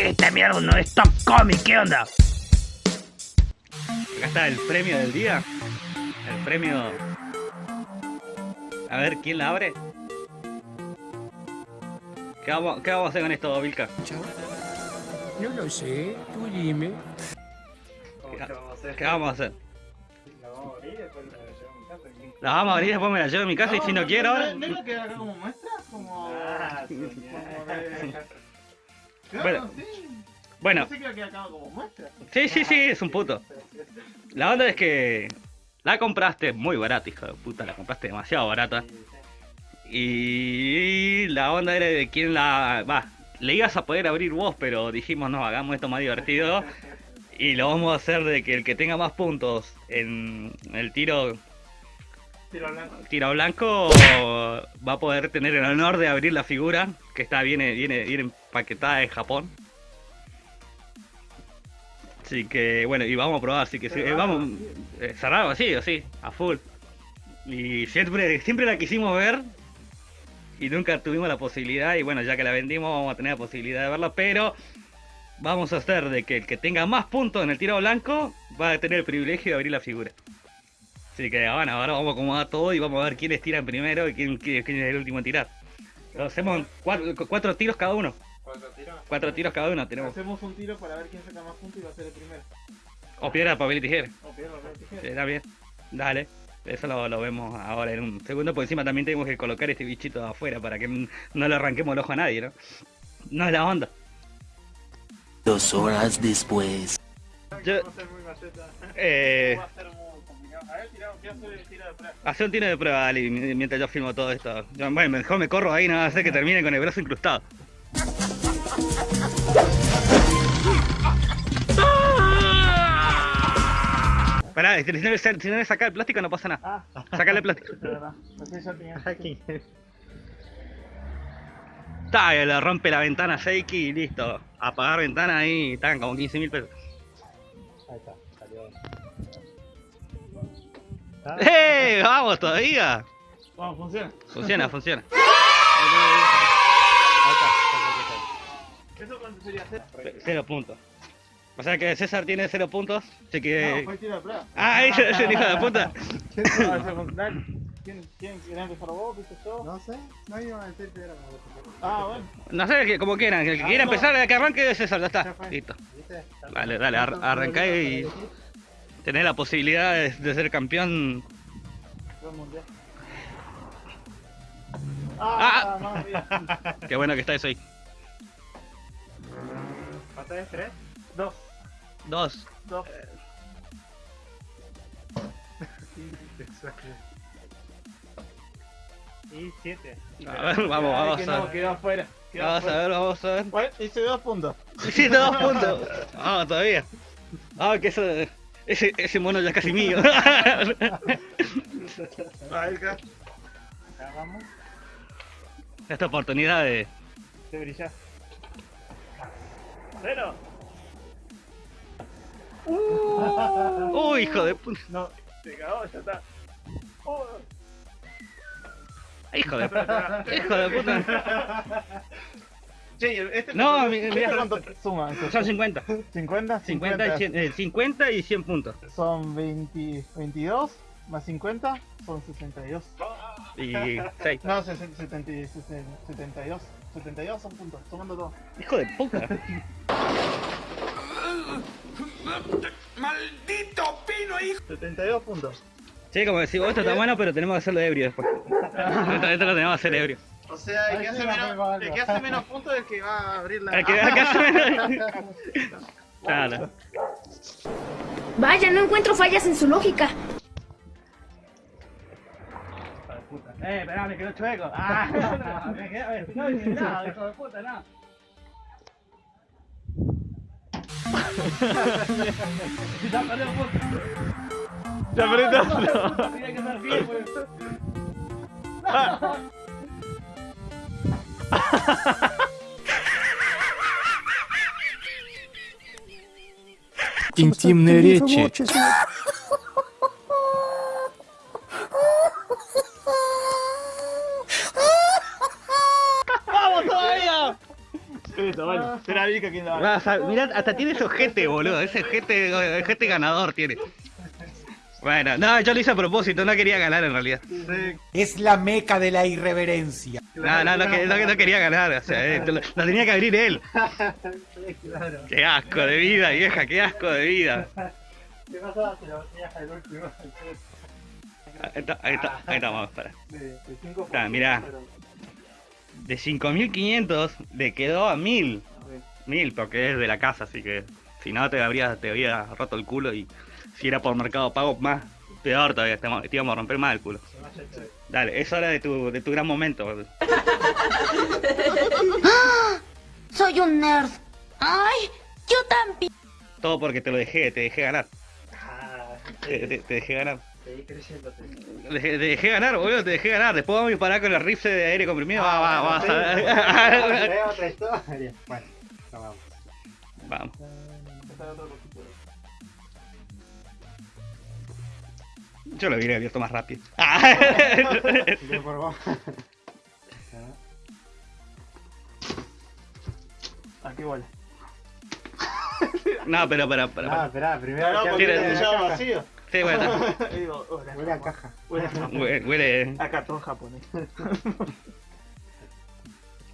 Esta mierda no es Top Comic, ¿qué onda? Acá está el premio del día. El premio... A ver, ¿quién la abre? ¿Qué vamos, qué vamos a hacer con esto, Vilca? No lo sé, tú dime. ¿Qué vamos a hacer? La vamos a abrir y después me la llevo a mi casa y si no quiero... ¿No es lo que acá como muestra? Como... Bueno, sí. bueno, que a quedar acá como muestra. sí, sí, sí, es un puto. La onda es que la compraste muy barata, hijo de puta, la compraste demasiado barata. Y la onda era de quién la... Va, le ibas a poder abrir vos, pero dijimos, no, hagamos esto más divertido. Y lo vamos a hacer de que el que tenga más puntos en el tiro Tiro blanco. va a poder tener el honor de abrir la figura que está viene viene viene empaquetada en Japón. Así que bueno, y vamos a probar, así que sí, eh, vamos eh, cerrado así, así, a full. Y siempre siempre la quisimos ver y nunca tuvimos la posibilidad y bueno, ya que la vendimos vamos a tener la posibilidad de verla, pero vamos a hacer de que el que tenga más puntos en el tiro blanco va a tener el privilegio de abrir la figura. Así que bueno, ahora vamos a acomodar todo y vamos a ver quiénes tiran primero y quién, quién- quién es el último en tirar. Lo hacemos cuatro, cuatro tiros cada uno. Cuatro tiros. Cuatro tiros cada uno tenemos. Hacemos un tiro para ver quién saca más puntos y va a ser el primero. O piedra, papel y tijera. O piedra, papel, tijera. Está bien. Dale. Eso lo, lo vemos ahora en un segundo. Por encima también tenemos que colocar este bichito afuera para que no le arranquemos el ojo a nadie, ¿no? No es la onda. Dos horas después. Yo, eh, a ver, tiramos. ¿Qué hace el tiro de prueba? hace un tiro de prueba, Ali, mientras yo filmo todo esto. Yo, bueno, mejor me corro ahí, no va a hacer que termine con el brazo incrustado. Pará, si no, le- si no le saca el plástico no pasa nada. Ah, Sacale el plástico. Está, le rompe la ventana Seiki y listo. Apagar ventana ahí, están como 15 mil pesos. ¡Eh! ¡Vamos todavía! Vamos, funciona. Funciona, funciona. ¿Eso cuánto sería hacer? Cero puntos. O sea que César tiene cero puntos, así No, que... fue el tiro de prueba. ¡Ah, ese es el hijo de puta! ¿Quién. ¿Quién, quiere empezar vos? ¿Viste yo? No sé, no iba a que era Ah, bueno. No sé, como quieran, el que quiera empezar, el que arranque es César, ya está. Listo. Dale, dale, ar- arrancá y tenés la posibilidad de, de ser campeón. Ah. Ah, no, mira. Qué bueno que está eso ahí. ¿Cuánto es? ¿Tres? Dos. Dos. Dos. Y siete. A ver, vamos, vamos que a no, ver. quedó afuera. Quedó Vamos a ver, vamos a ver. Bueno, hice dos puntos. Sí, dos puntos. Vamos todavía. Ah, que eso, ese, ese mono ya es casi mío. Acá vamos. Esta oportunidad de. De brillar. Cero. Uy, hijo de puta. No, se cagó, ya está. Oh. Hijo de puta. Hijo de puta. Che, este No, ¿este mi- mira. cuánto suma? Son 50. 50, 50 y 100, eh, 50 y 100 puntos. Son 20, 22 más 50 son 62. Y 6. No, 60, 70, 72. 72 son puntos, sumando todo. Hijo de puta. ¡Maldito pino, hijo! 72 puntos. Sí, como decís, vos, esto está bueno, pero tenemos que hacerlo ebrio después. Esto, esto lo tenemos que hacer ebrio. O sea, el que, hace menos, el que hace menos puntos es el que va a abrir la. El que el que hace- Claro. Vaya, no encuentro fallas en su lógica. Eh, esperá, me quedó chueco. Ah, me quedó, no hice nada, hijo de puta, no. Ya perdió el punto. Ya apretó. Tiene que ser fiel, pues. Интимные речи. Listo, vale. Será Vika quien la va Vas a- mirá, hasta tiene ese ojete, boludo. Ese ojete, ojete ganador tiene. Bueno, no, yo lo hice a propósito, no quería ganar en realidad. Es la meca de la irreverencia. No, no, no, que- no, no quería ganar, o sea, eh, lo, lo tenía que abrir él. Qué asco de vida, vieja, qué asco de vida. ¿Qué pasaba? Te lo tenías al último. Ahí está, ahí está, ahí está, vamos, para. De, de cinco Ah, mirá. De 5500 le quedó a 1000. Sí. 1000, porque es de la casa, así que si no te habría, te había roto el culo y si era por mercado pago, más peor todavía, te, te íbamos a romper más el culo. Dale, es hora de tu, de tu gran momento. boludo. Soy un nerd. Ay, yo también. Todo porque te lo dejé, te dejé ganar. Ah, Te, te- te dejé ganar. seguí. Te dejé, te dejé ganar, boludo, te dejé ganar. Después vamos a disparar con el rifle de aire comprimido. Va, va, Ah, vamos sí, a otra historia. Bueno, vamos. Vamos. Yo lo hubiera abierto más rápido. Aquí huele. No, pero para, para, No, para. espera, primero. Que porque Tira- la caja. vacío. Sí, bueno, digo, huele a Huele a Japón. caja. Huele a Japón. huele, huele. A cartón japonés.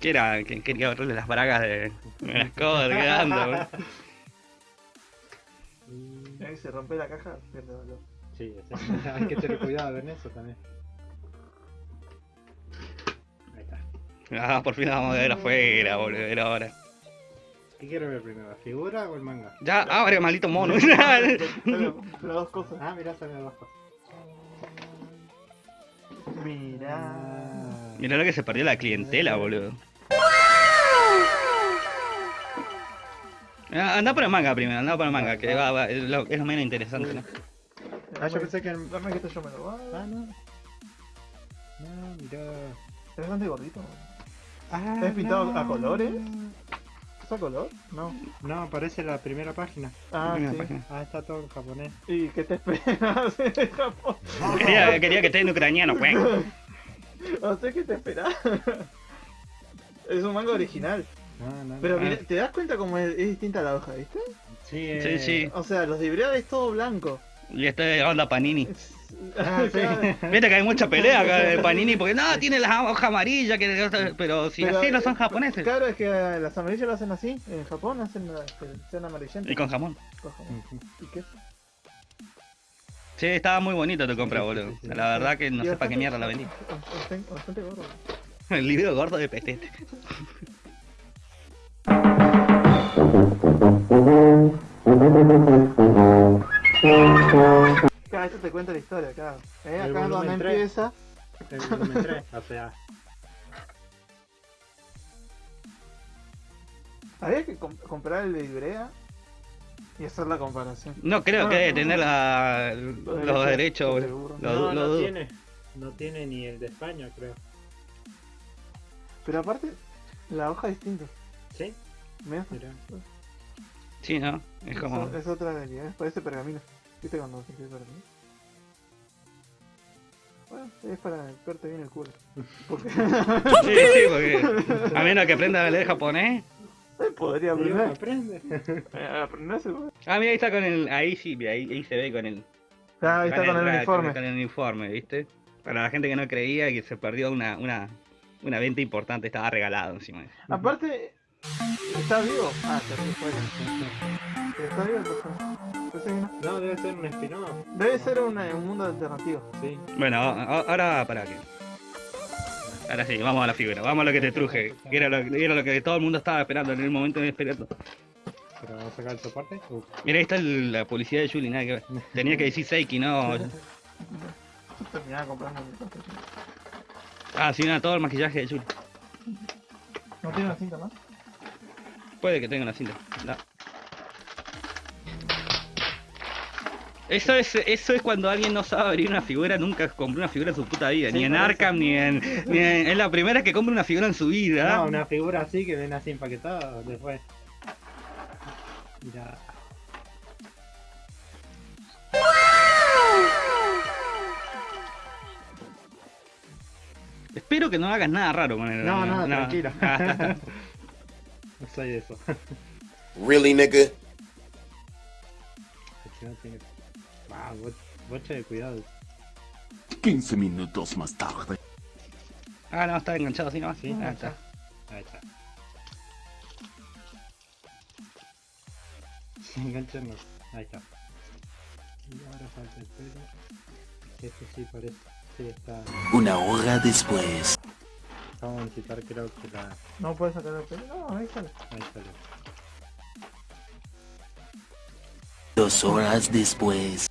que era? Que quería verle las bragas de, de las cosas quedando. se rompe la caja, pierde valor. Sí, sí. hay que tener cuidado en eso también. Ahí está. Ah, por fin la vamos a ver afuera, boludo, era ahora. ¿Qué quiero ver primero? ¿La figura o el manga? Ya, abre, maldito mono. Pero dos cosas. Ah, mirá, sale abajo. Mira. Mirá lo que se perdió la clientela, boludo. Ah, Anda por el manga primero, anda por el manga, que va, va, es, lo, es lo menos interesante, ¿no? Ah, yo pensé que el- Dame que esto yo me lo voy. Ah, no. No, mirá. Es bastante gordito. Ah, ¿Es pintado no. a colores? ¿Es a color? No. No, aparece la primera página. Ah, Primera sí. página. Ah, está todo en japonés. ¿Y qué te esperas de Japón? Quería, quería que esté en ucraniano, pues. No sé qué te esperas. Es un manga original. No, no. Pero Ah. mira, ¿te das cuenta cómo es, es distinta la hoja, viste? Sí, Sí, eh, sí. O sea, los libreados es todo blanco. Y esta es onda Panini. Ah, sí. Viste que hay mucha pelea acá de Panini porque no, tiene las hojas amarillas, que, pero si Pero, así no son eh, japoneses. Claro, es que eh, las amarillas lo hacen así. En Japón hacen las que sean amarillentas. Y con jamón. Con jamón. ¿Y qué? Sí, estaba muy bonito tu compra, boludo. sí, sí. La verdad que no Y sé para qué mierda la vendí. Bastante, bastante gordo. El libro gordo de petete. Claro, esto te cuenta la historia, claro. Eh, El acá es donde volumen tres. empieza. El volumen 3, o sea. Había que com- comprar el de Ibrea y hacer la comparación. No creo que debe tener la- los derechos, no, lo no dudo. tiene. No tiene ni el de España, creo. Pero aparte, la hoja es distinta. ¿Sí? Mira. Sí, ¿no? Es como... es, es otra realidad, ¿eh? parece pergamino. ¿Viste cuando se pergamino? Bueno, es para verte bien el culo. Porque Sí, sí, porque a menos que aprenda a leer japonés. podría aprender. aprende. Eh. Ah, mira, ahí está con el... Ahí sí, ahí, ahí se ve con el... Ah, ahí está con el ra- uniforme. Con el uniforme, ¿viste? Para la gente que no creía que se perdió una, una, una venta importante, estaba regalado encima. Aparte, ¿está vivo? Ah, se fue fuera. ¿Está vivo el personaje? Pensé que no. Debe ser un spin-off. Debe ser una- un mundo alternativo. Sí. Bueno, a- a- ahora para que. Ahora sí, vamos a la figura, vamos a lo que te truje. que Era lo, era lo que todo el mundo estaba esperando en el momento de esperando. Pero vamos a sacar el soporte. Uh, Mira, ahí está el- la publicidad de Julie, nada que ver. Tenía que decir Seiki, no. Terminaba comprando. Ah, sí, nada, todo el maquillaje de Julie. ¿No tiene una cinta más? Puede que tenga una cinta. No. Eso es, eso es cuando alguien no sabe abrir una figura, nunca compró una figura en su puta vida, ni en. Arkham, ni en, ni en. Es la primera que compra una figura en su vida. No, una figura así que viene así empaquetada después. Mira. Espero que no hagas nada raro con el. No, no, tranquilo. Está. soy de eso. Really, nigga? No tiene... Ah, bo- bocha de cuidado. 15 minutos más tarde. Ah, no, está enganchado así nomás. Sí, ah, ahí está. Ahí está. Engancharnos. Ahí está. Y ahora falta el pelo. Este sí parece. Sí, está. Una hora después. Vamos a necesitar creo que la. No puedes sacar el pelo. No, ahí sale. Ahí sale. Dos horas después.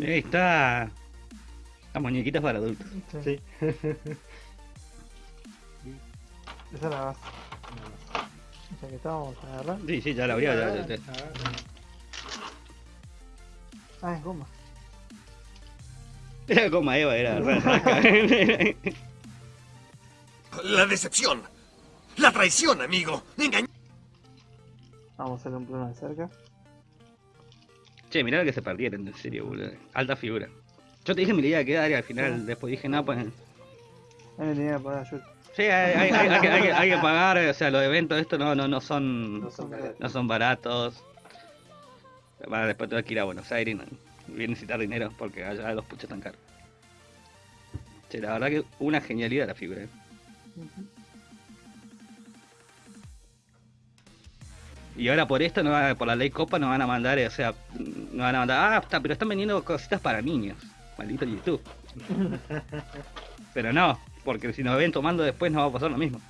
Ahí está. Las muñequitas para adultos. Sí. Sí. Esa es la base. O sea que estábamos a agarrar. Sí, sí, ya la abrió. Ya, ya- ya. Ah, es goma. Era como Eva, era. La decepción. La traición, amigo. Engañ Vamos a hacerle un plano de cerca. Che, mirá lo que se perdieron, en serio, boludo. Alta figura. Yo te dije me le iba a quedar y al final después dije, no, pues... Me tenía que pagar yo. Sí, hay, hay- hay- hay que, hay que- hay que pagar, o sea, los eventos estos no, no, no son... No son baratos. no son baratos. Bueno, después tengo que ir a Buenos Aires no- voy a necesitar dinero porque allá los puchos están caros. Che, la verdad que una genialidad la figura. eh. Y ahora por esto, no va- por la ley Copa, nos van a mandar, eh, o sea, nos van a mandar, ah, está, pero están vendiendo cositas para niños. Maldito YouTube. pero no, porque si nos ven tomando después nos va a pasar lo mismo.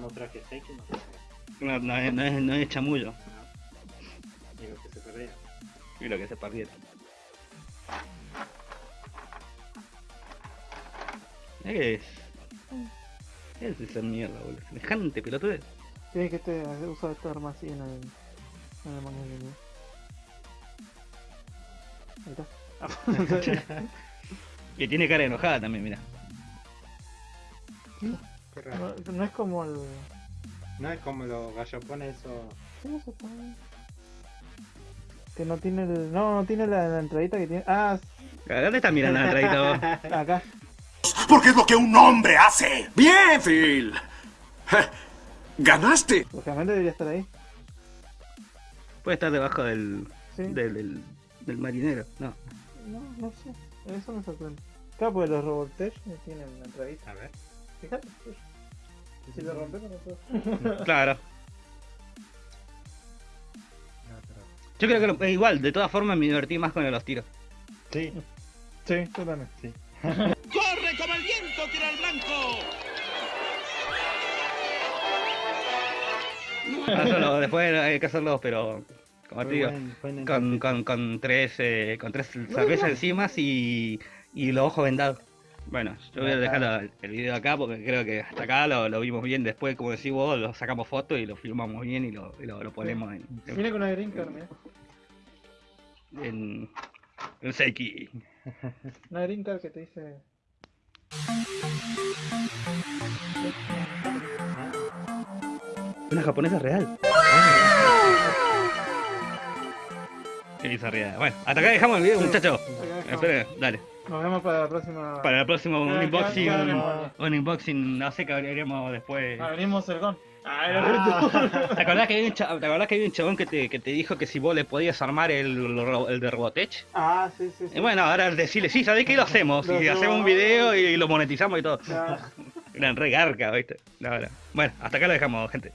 No traje fake, no No, no es chamullo. Digo que se perdía. Y lo que se perdieron. Que es. ¿Qué es esa mierda, boludo? Semejante pelotudez. Tienes que este, usar esta arma así en el. En el manual. ¿no? Ahí está. Y tiene cara enojada también, mira. Qué no, no es como el. No es como los gallopones o. ¿Cómo se pone? Que no tiene el. No, no tiene la, la entradita que tiene. Ah, ¿Dónde estás mirando la entradita vos? acá. Porque es lo que un hombre hace. Bien, Phil. Ganaste. Lógicamente debería estar ahí. Puede estar debajo del. Sí. del, del, del marinero. No. No, no sé. Eso me sorprende. Claro, porque los Robotech tienen la entradita. A ver. Fíjate. Si lo rompes, no puedo. Claro. Yo creo que lo- eh, igual, de todas formas me divertí más con los tiros. Sí. Sí, también. Sí. ¡Corre como el viento, tira al blanco! Solo, después hay que hacerlos, pero. Como te digo. buen- con, con, con tres eh, con tres cervezas encima y, y los ojos vendados. Bueno, yo voy a dejar la- el video acá porque creo que hasta acá lo, lo vimos bien. Después, como decís vos, lo sacamos fotos y lo filmamos bien y lo, y lo, lo ponemos en, Viene con una green card, mira. en, en Seiki. Una green card que te dice. Una japonesa real. Qué bizarría. Bueno, hasta acá dejamos el video, muchachos. Esperen, dale. Nos vemos para la próxima. Para el próximo un unboxing, un unboxing, no sé qué haremos después. Abrimos el gon. ¿Te acordás que había un, ¿te acordás que había un chabón que te, que te dijo que si vos le podías armar el, el de Robotech? Ah, sí, sí, sí. Y bueno, ahora decirle, sí, ¿sabés qué? Lo hacemos. Lo Y hacemos. un video y lo monetizamos y todo. Ya. Eran re garca, ¿viste? La verdad. Bueno, hasta acá lo dejamos, gente.